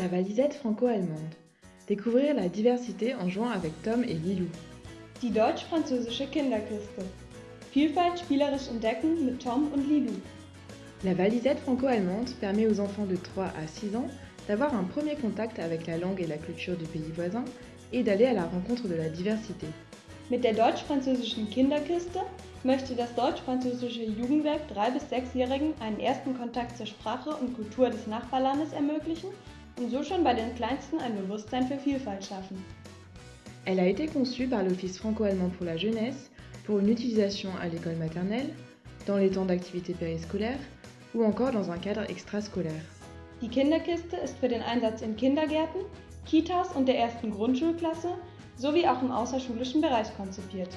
La Valisette franco-allemande. Découvrir la diversité en jouant avec Tom et Lilou. Die deutsch-französische Kinderkiste. Vielfalt spielerisch entdecken mit Tom und Lilou. La Valisette franco-allemande permet aux enfants de 3 à 6 ans d'avoir un premier contact avec la langue et la culture du pays voisin et d'aller à la rencontre de la diversité. Mit der deutsch-französischen Kinderkiste möchte das deutsch-französische Jugendwerk 3- bis 6-Jährigen einen ersten Kontakt zur Sprache und Kultur des Nachbarlandes ermöglichen und so schon bei den Kleinsten ein Bewusstsein für Vielfalt schaffen. Elle a été conçue par l'Office franco-allemand pour la jeunesse pour une utilisation à l'école maternelle, dans les temps d'activité périscolaire ou encore dans un cadre extrascolaire. Die Kinderkiste ist für den Einsatz in Kindergärten, Kitas und der ersten Grundschulklasse sowie auch im außerschulischen Bereich konzipiert.